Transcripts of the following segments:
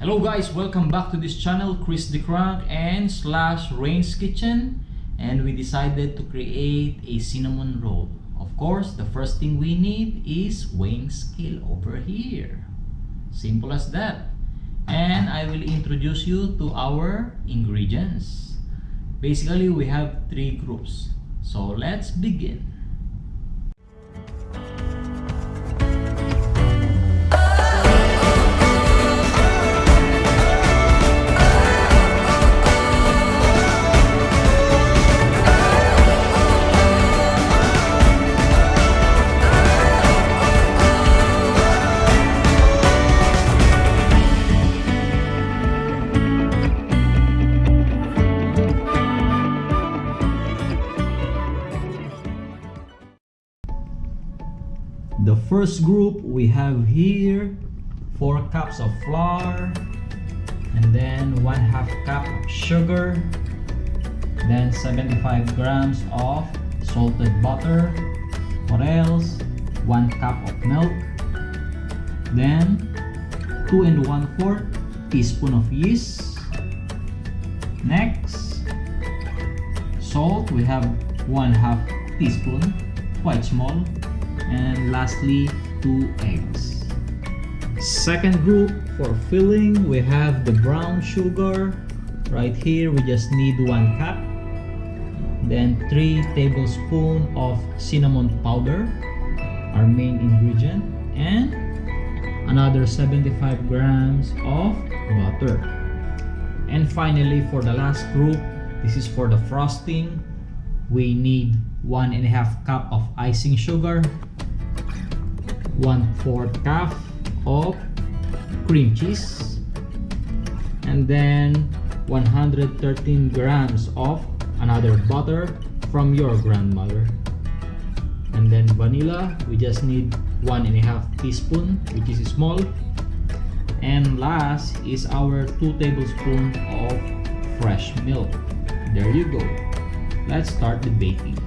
Hello guys, welcome back to this channel, Chris the Crank and slash Rain's Kitchen and we decided to create a cinnamon roll. Of course, the first thing we need is weighing scale over here. Simple as that. And I will introduce you to our ingredients. Basically, we have three groups. So let's begin. The first group we have here 4 cups of flour and then 1 half cup of sugar then 75 grams of salted butter what else 1 cup of milk then 2 and one fourth teaspoon of yeast. Next salt. We have 1 half teaspoon quite small and lastly two eggs. Second group for filling we have the brown sugar right here. We just need one cup. Then three tablespoons of cinnamon powder our main ingredient. And another 75 grams of butter and finally for the last group this is for the frosting. We need one and a half cup of icing sugar 1 4th cup of cream cheese and then 113 grams of another butter from your grandmother. And then vanilla we just need one and a half teaspoon which is small. And last is our two tablespoons of fresh milk. There you go. Let's start the baking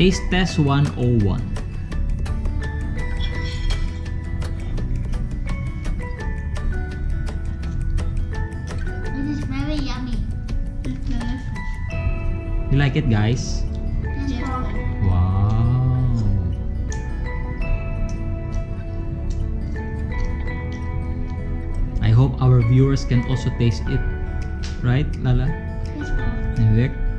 Taste test 101. It is very yummy. It's delicious. You like it, guys? Yes, Wow. I hope our viewers can also taste it. Right, Lala? Yes, And Vic?